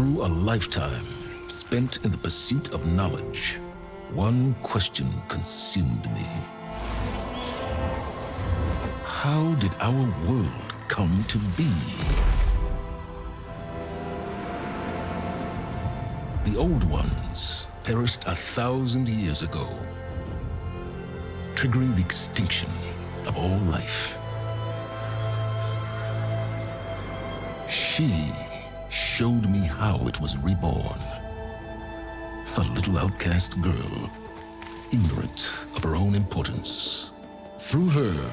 Through a lifetime spent in the pursuit of knowledge, one question consumed me. How did our world come to be? The old ones perished a thousand years ago, triggering the extinction of all life. She showed me how it was reborn. A little outcast girl, ignorant of her own importance. Through her,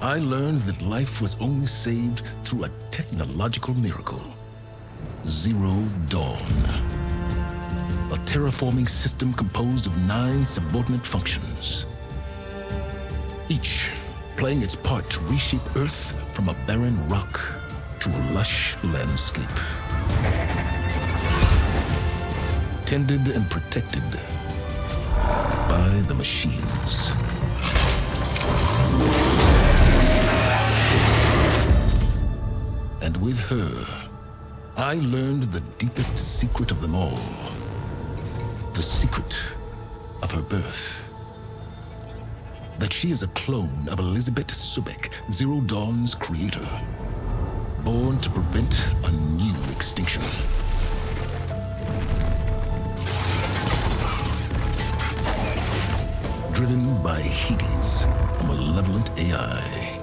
I learned that life was only saved through a technological miracle. Zero Dawn. A terraforming system composed of nine subordinate functions. Each playing its part to reshape Earth from a barren rock to a lush landscape. Tended and protected by the machines. And with her, I learned the deepest secret of them all. The secret of her birth. That she is a clone of Elizabeth Sobek, Zero Dawn's creator. Born to prevent a new extinction. Driven by Hades, a malevolent AI.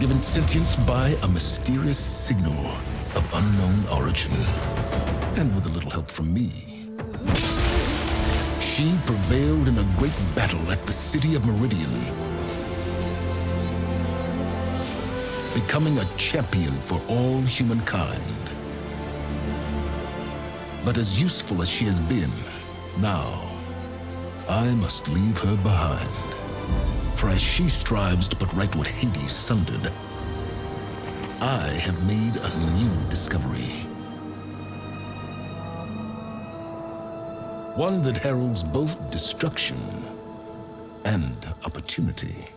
Given sentience by a mysterious signal of unknown origin. And with a little help from me. She prevailed in a great battle at the city of Meridian. Becoming a champion for all humankind. But as useful as she has been, now, I must leave her behind. For as she strives to put right what Hades sundered, I have made a new discovery. One that heralds both destruction and opportunity.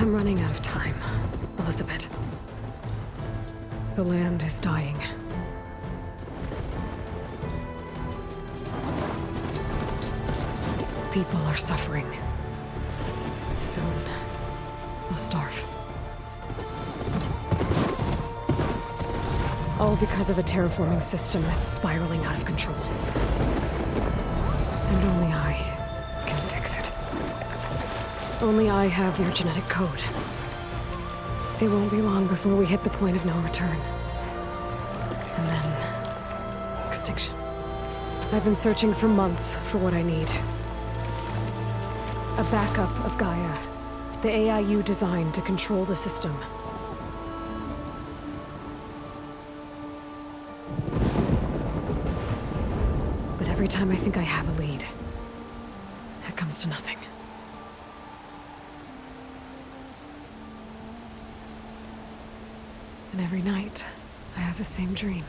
I'm running out of time, Elizabeth. The land is dying. People are suffering. Soon, they'll starve. All because of a terraforming system that's spiraling out of control. Only I have your genetic code. It won't be long before we hit the point of no return. And then... extinction. I've been searching for months for what I need. A backup of Gaia. The AI you designed to control the system. But every time I think I have a lead, it comes to nothing. And every night, I have the same dream.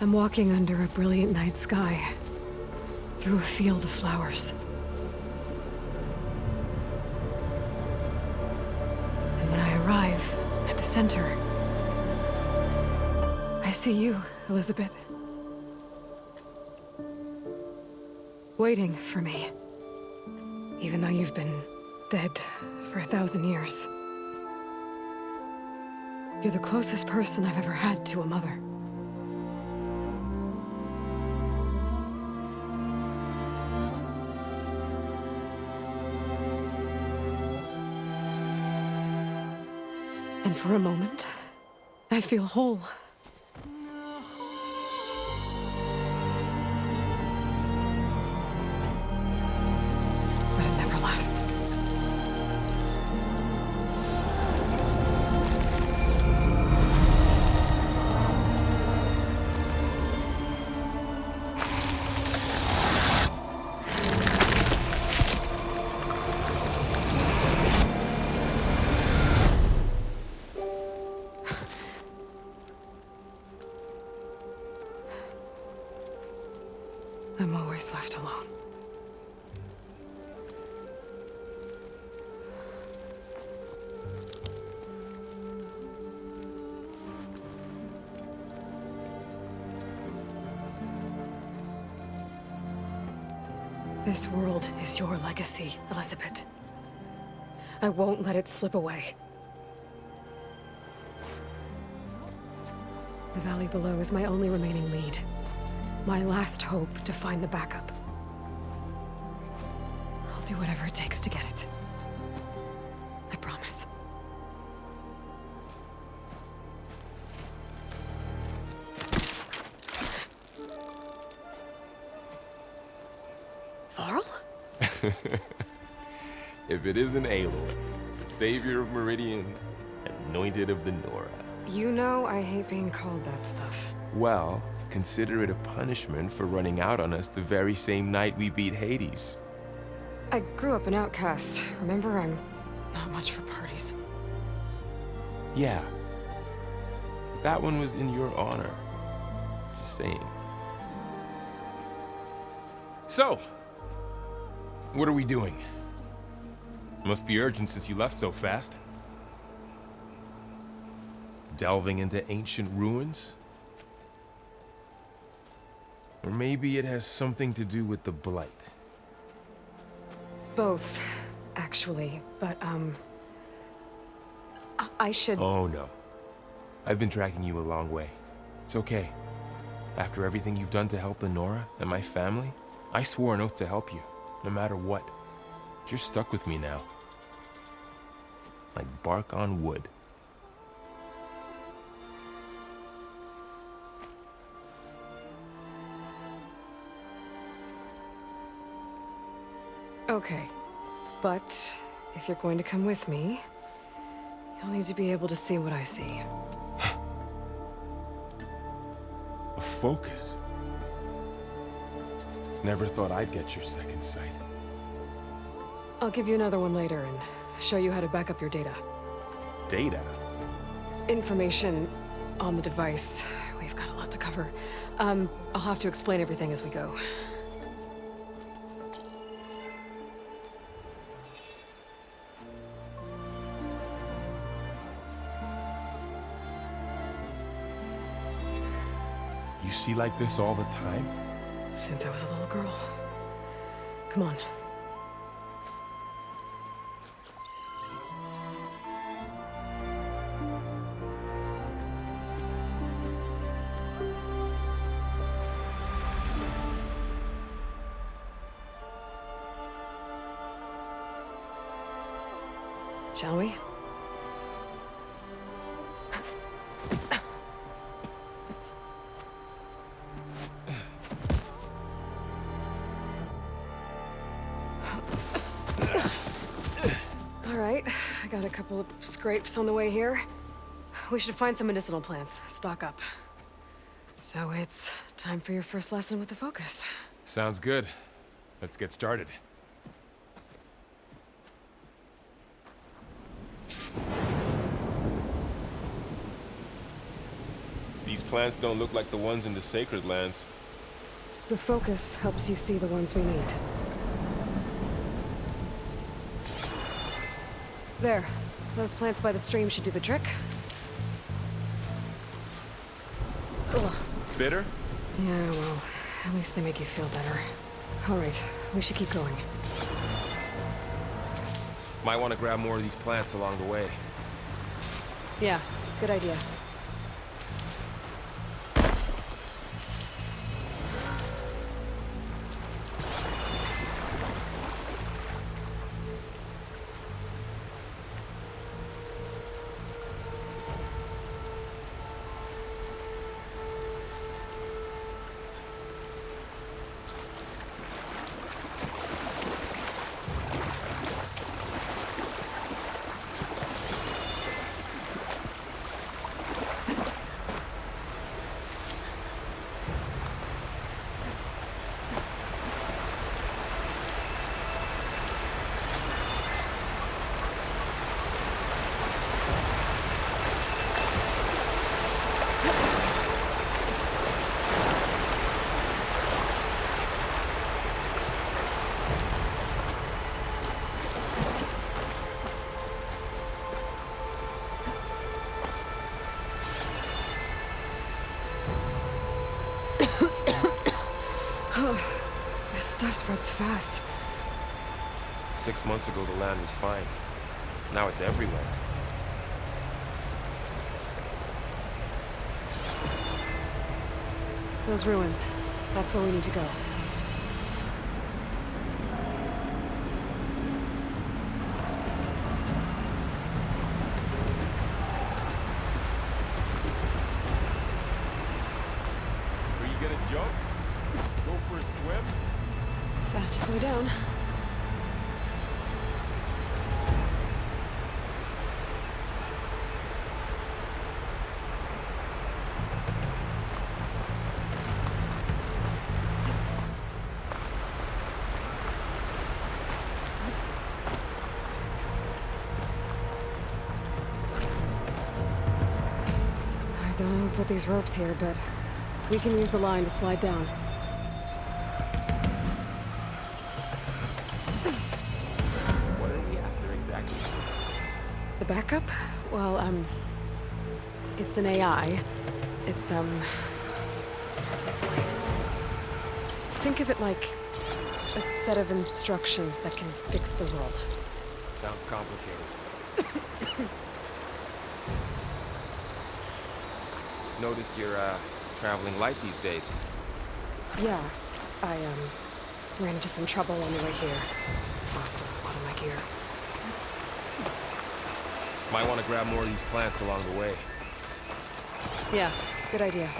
I'm walking under a brilliant night sky, through a field of flowers. And when I arrive at the center, I see you, Elizabeth. Waiting for me. Even though you've been dead for a thousand years. You're the closest person I've ever had to a mother. And for a moment, I feel whole. I'm always left alone. This world is your legacy, Elizabeth. I won't let it slip away. The valley below is my only remaining lead. My last hope to find the backup. I'll do whatever it takes to get it. I promise. Varl? If it isn't Aloy, the savior of Meridian, anointed of the Nora. You know I hate being called that stuff. Well, consider it a punishment for running out on us the very same night we beat Hades. I grew up an outcast. Remember, I'm not much for parties. Yeah. That one was in your honor. Just saying. So, what are we doing? Must be urgent since you left so fast. Delving into ancient ruins? Or maybe it has something to do with the Blight. Both, actually. But, um... I, I should... Oh no. I've been tracking you a long way. It's okay. After everything you've done to help the Nora and my family, I swore an oath to help you, no matter what. You're stuck with me now. Like bark on wood. Okay. But, if you're going to come with me, you'll need to be able to see what I see. A focus. Never thought I'd get your second sight. I'll give you another one later and show you how to back up your data. Data? Information on the device. We've got a lot to cover. Um, I'll have to explain everything as we go. See like this all the time? Since I was a little girl. Come on. Scrapes on the way here. We should find some medicinal plants, stock up. So it's time for your first lesson with the Focus. Sounds good. Let's get started. These plants don't look like the ones in the Sacred Lands. The Focus helps you see the ones we need. There. Those plants by the stream should do the trick. Ugh. Bitter? Yeah, well, at least they make you feel better. All right, we should keep going. Might want to grab more of these plants along the way. Yeah, good idea. Stuff spreads fast. Six months ago, the land was fine. Now it's everywhere. Those ruins. That's where we need to go. These ropes here, but we can use the line to slide down. What are we after exactly? The backup? Well, um... It's an AI. It's, um... It's hard to explain. Think of it like a set of instructions that can fix the world. Sounds complicated. Noticed you're, uh, traveling light these days. Yeah, I, um... ran into some trouble on the way here. Lost a lot of my gear. Might want to grab more of these plants along the way. Yeah, good idea.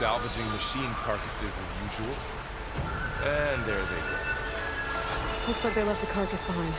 Salvaging machine carcasses as usual. And there they go. Looks like they left a carcass behind.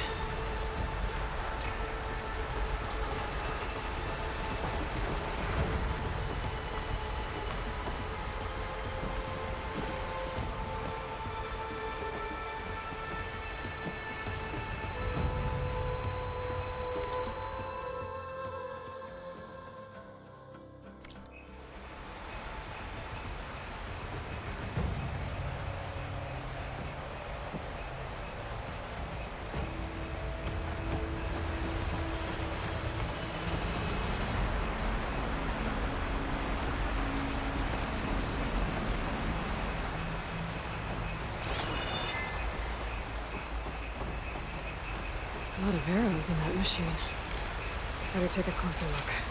Arrows in that machine. Better take a closer look.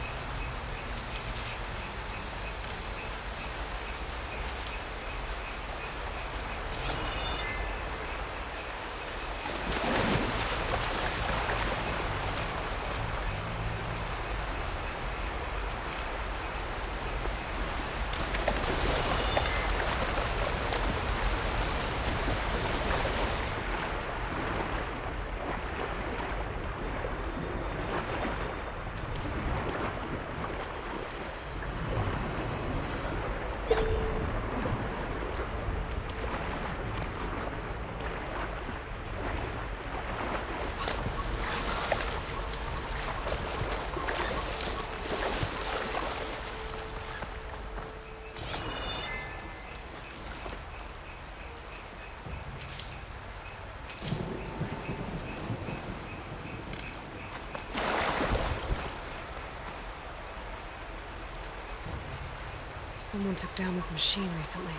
Someone took down this machine recently.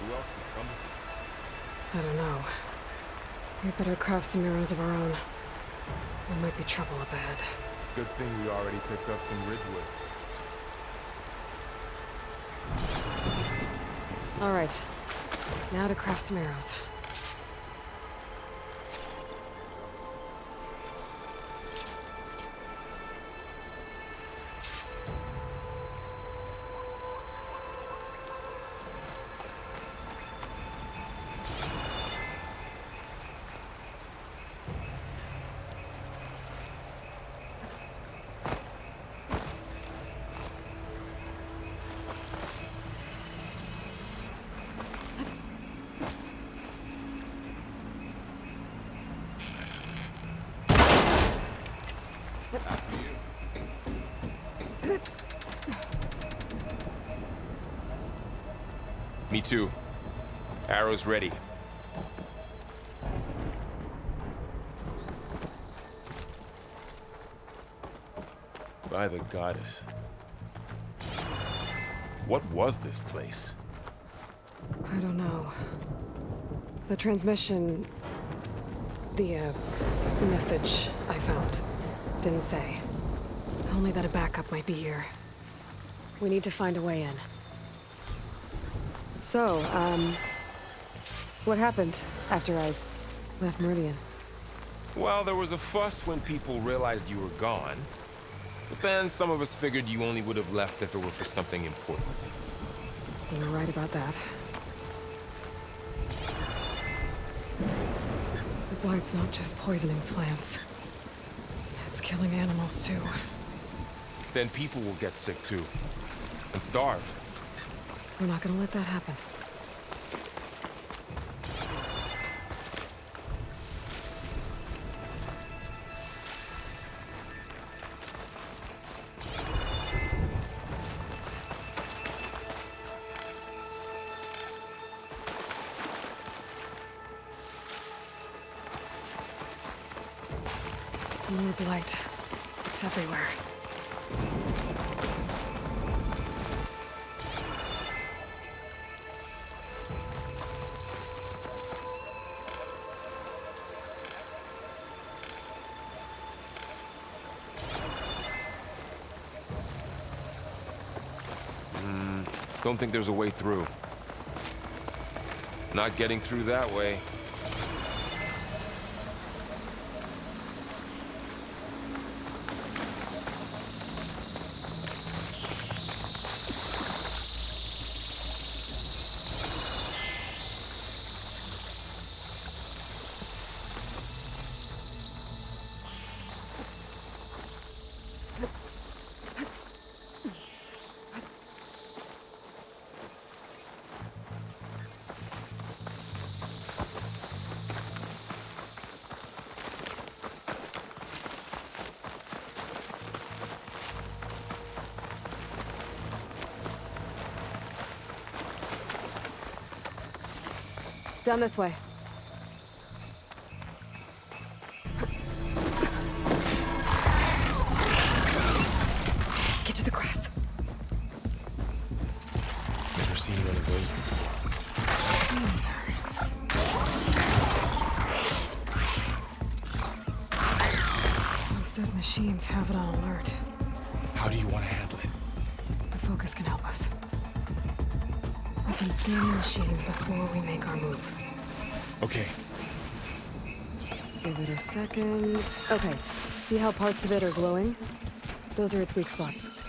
Who else could come? I don't know. We better craft some arrows of our own. There might be trouble up ahead. Good thing we already picked up from Ridgewood. All right. Now to craft some arrows. Me too. Arrows ready. By the goddess. What was this place? I don't know. The transmission... The, uh, message I found didn't say. Only that a backup might be here. We need to find a way in. So, um... What happened after I left Meridian? Well, there was a fuss when people realized you were gone. But then some of us figured you only would have left if it were for something important. You were right about that. The blight's not just poisoning plants. It's killing animals too. Then people will get sick too. And starve. We're not gonna let that happen. More blight. It's everywhere. Don't think there's a way through. Not getting through that way. Down this way. Get to the grass. Never seen one of those before. Those dead machines have it on alert. How do you want to handle it? The focus can help us. We can scan the machine before we make our move. Okay, Give it a second. Okay, see how parts of it are glowing? Those are its weak spots.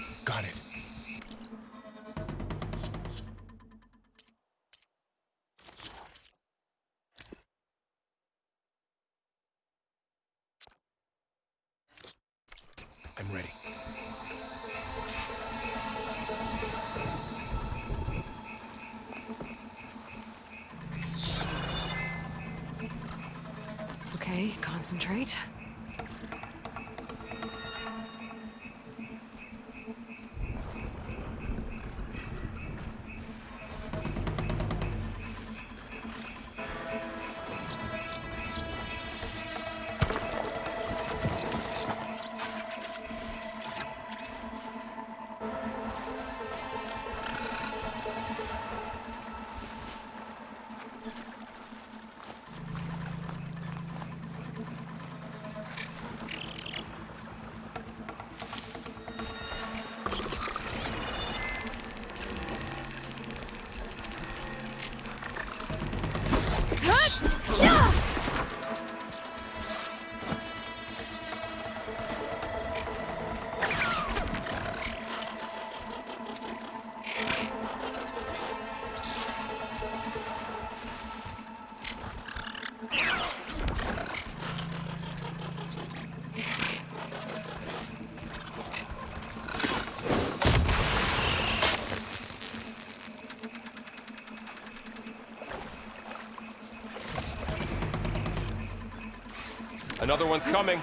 Another one's coming.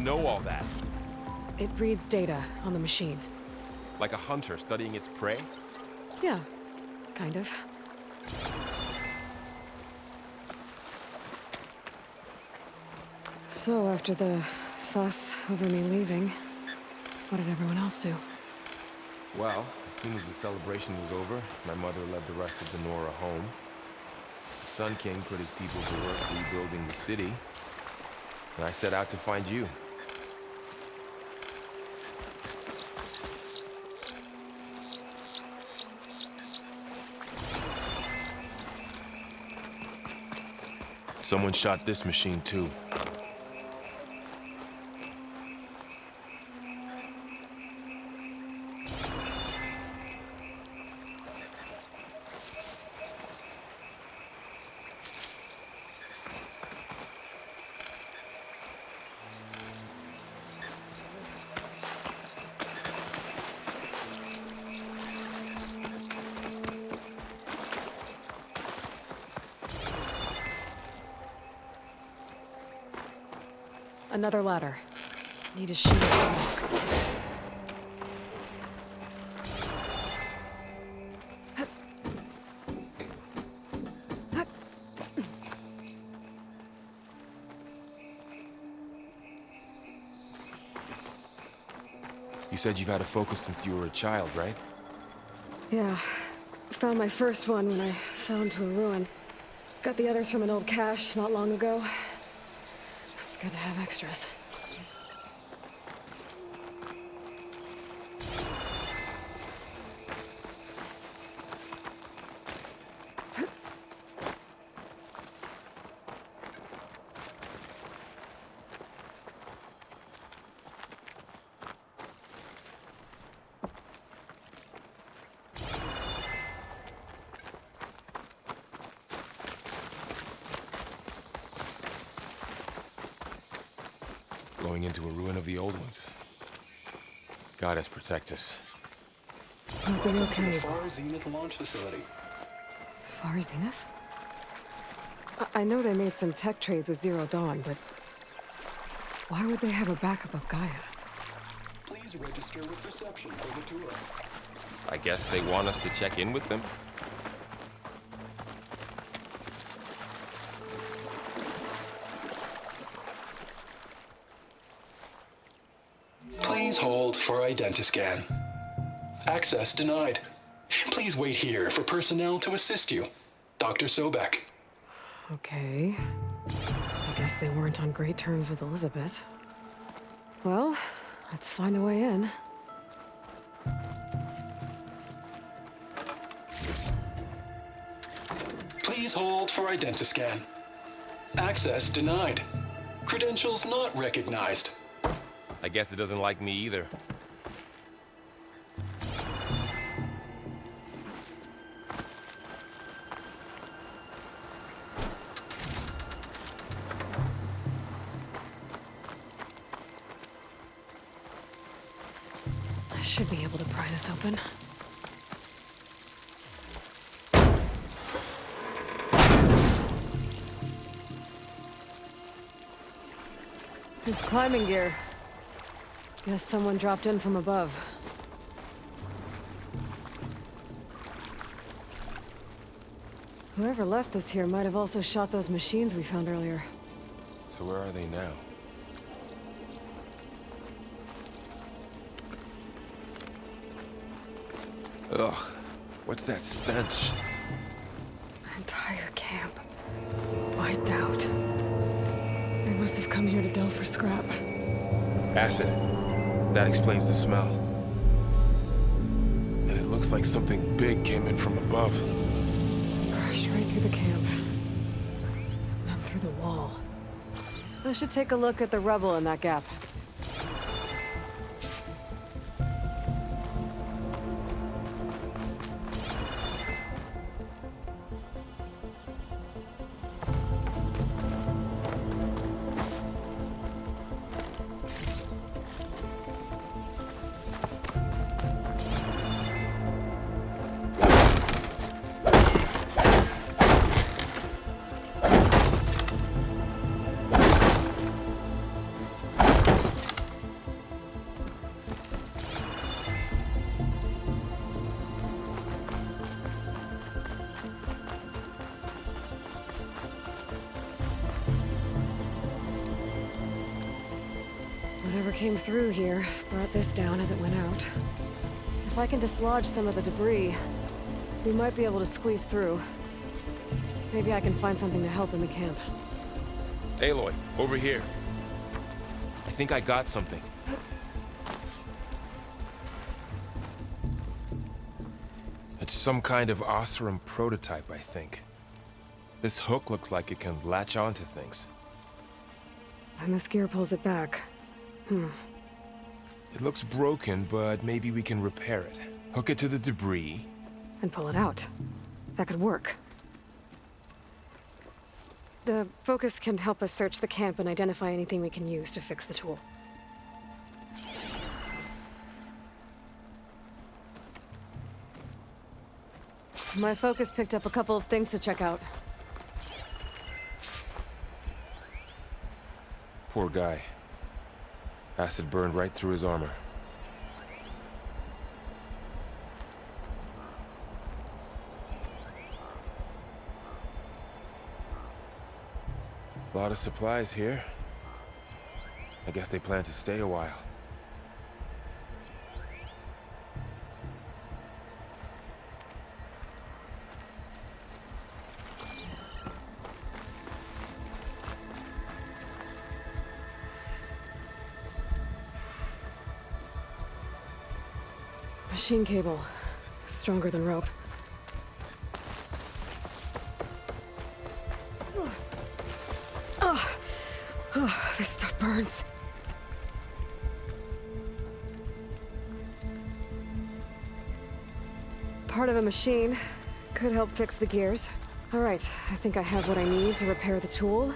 Know all that? It reads data on the machine. Like a hunter studying its prey? Yeah, kind of. So, after the fuss over me leaving, what did everyone else do? Well, as soon as the celebration was over, my mother led the rest of the Nora home. The Sun King put his people to work rebuilding the city, and I set out to find you. Someone shot this machine too. Another ladder. Need a rock. You said you've had a focus since you were a child, right? Yeah. Found my first one when I fell into a ruin. Got the others from an old cache not long ago. Good to have extras. Into a ruin of the old ones. Goddess protect us. Hope you're okay. Far Zenith launch facility. Far Zenith? I, I know they made some tech trades with Zero Dawn, but... Why would they have a backup of Gaia? Please register with reception for the tour. I guess they want us to check in with them. For identiscan. Access denied. Please wait here for personnel to assist you. Dr. Sobek. Okay. I guess they weren't on great terms with Elizabeth. Well, let's find a way in. Please hold for identiscan. Access denied. Credentials not recognized. I guess it doesn't like me either. Should be able to pry this open. This climbing gear. Guess someone dropped in from above. Whoever left this here might have also shot those machines we found earlier. So where are they now? Ugh, what's that stench? Entire camp. Wiped out. They must have come here to delve for scrap. Acid. That explains the smell. And it looks like something big came in from above. Crashed right through the camp. Then through the wall. I should take a look at the rubble in that gap. Came through here brought this down as it went out. If I can dislodge some of the debris, we might be able to squeeze through. Maybe I can find something to help in the camp. Aloy, over here. I think I got something. It's some kind of Oseram prototype, I think. This hook looks like it can latch onto things. And this gear pulls it back. Hmm. It looks broken, but maybe we can repair it. Hook it to the debris. And pull it out. That could work. The focus can help us search the camp and identify anything we can use to fix the tool. My focus picked up a couple of things to check out. Poor guy. Acid burned right through his armor. A lot of supplies here. I guess they plan to stay a while. Machine cable. Stronger than rope. Oh, oh, this stuff burns. Part of a machine. Could help fix the gears. Alright, I think I have what I need to repair the tool.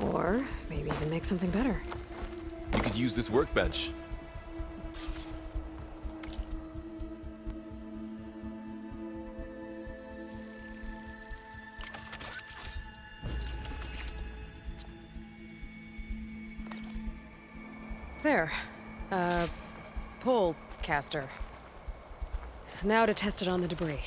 Or maybe even make something better. You could use this workbench. Now to test it on the debris.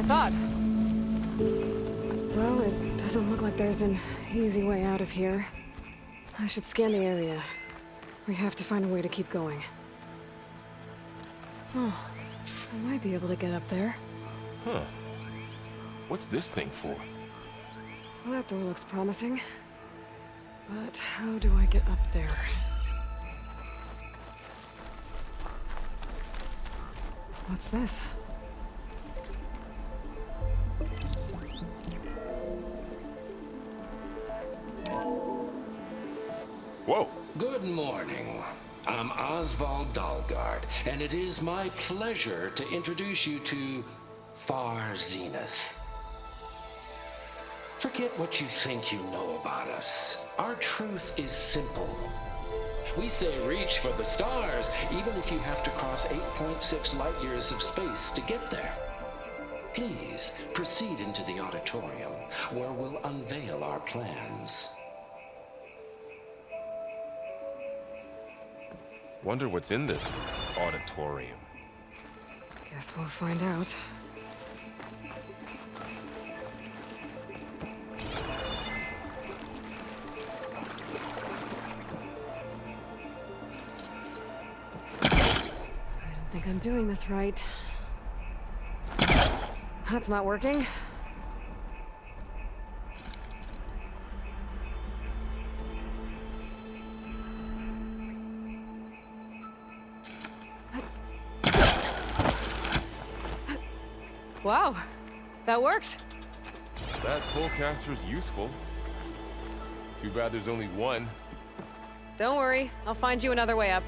I thought. Well, it doesn't look like there's an easy way out of here. I should scan the area. We have to find a way to keep going. Oh, I might be able to get up there. Huh. What's this thing for? Well, that door looks promising. But how do I get up there? What's this? Whoa! Good morning. I'm Oswald Dalgard, and it is my pleasure to introduce you to Far Zenith. Forget what you think you know about us. Our truth is simple. We say reach for the stars, even if you have to cross 8.6 light years of space to get there. Please proceed into the auditorium, where we'll unveil our plans. Wonder what's in this auditorium. Guess we'll find out. I don't think I'm doing this right. That's not working. That worked. That pullcaster's useful. Too bad there's only one. Don't worry, I'll find you another way up.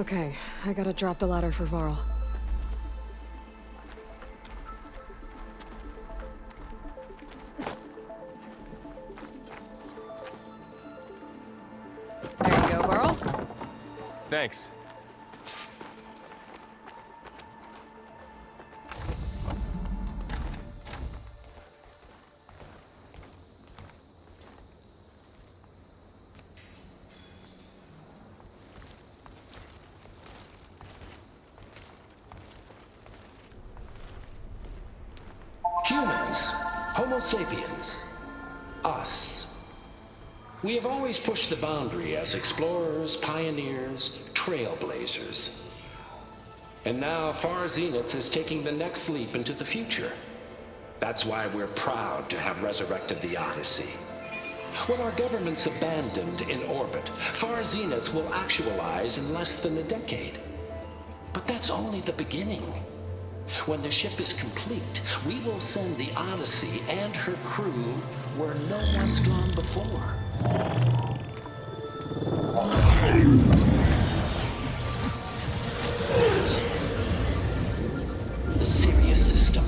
Okay, I gotta drop the ladder for Varl. Sapiens, us. We have always pushed the boundary as explorers, pioneers, trailblazers. And now Far Zenith is taking the next leap into the future. That's why we're proud to have resurrected the Odyssey. When our government's abandoned in orbit, Far Zenith will actualize in less than a decade. But that's only the beginning. When the ship is complete, we will send the Odyssey and her crew where no one's gone before. The Sirius system.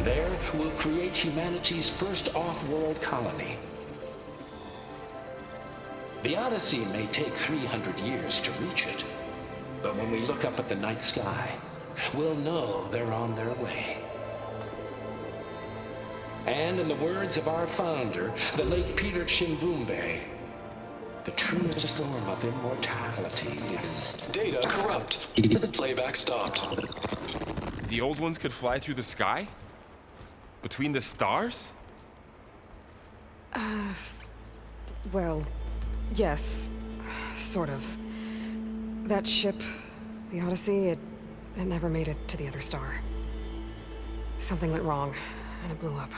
There, we'll create humanity's first off-world colony. The Odyssey may take 300 years to reach it. But when we look up at the night sky, we'll know they're on their way. And in the words of our founder, the late Peter Chimbumbe, the truest form of immortality is... Data corrupt. The playback stopped. The old ones could fly through the sky? Between the stars? Uh... Well, yes. Sort of. That ship, the Odyssey, it, it never made it to the other star. Something went wrong, and it blew up.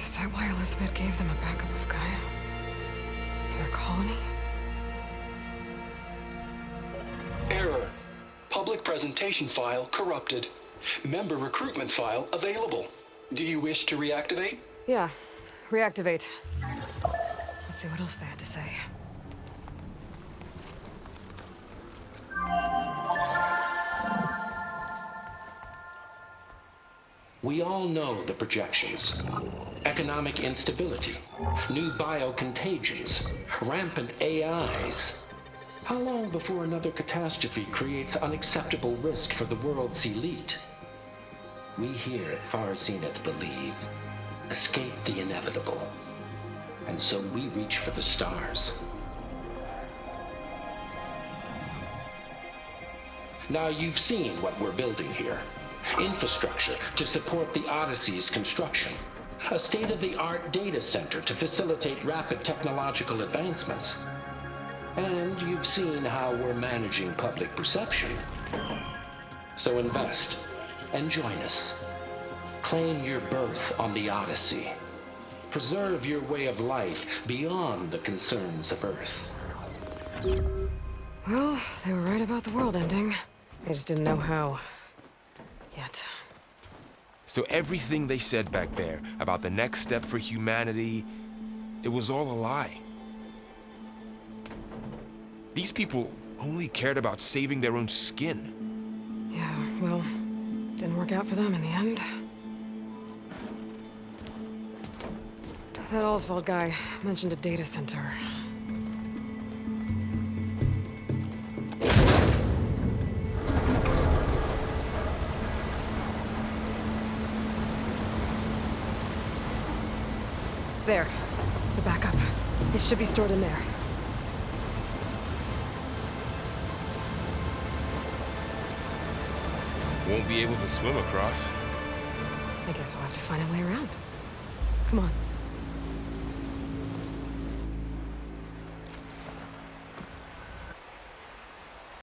Is that why Elizabeth gave them a backup of Gaia? Their colony? Public presentation file corrupted. Member recruitment file available. Do you wish to reactivate? Yeah, reactivate. Let's see what else they had to say. We all know the projections. Economic instability, new biocontagions, rampant AIs. How long before another catastrophe creates unacceptable risk for the world's elite? We here at Far Zenith believe escape the inevitable. And so we reach for the stars. Now you've seen what we're building here. Infrastructure to support the Odyssey's construction. A state-of-the-art data center to facilitate rapid technological advancements. And you've seen how we're managing public perception. So invest and join us. Claim your berth on the Odyssey. Preserve your way of life beyond the concerns of Earth. Well, they were right about the world ending. They just didn't know how. Yet. So everything they said back there about the next step for humanity, it was all a lie. These people only cared about saving their own skin. Yeah, well, didn't work out for them in the end. That Oswald guy mentioned a data center. There. The backup. It should be stored in there. Be able to swim across. I guess we'll have to find a way around. Come on.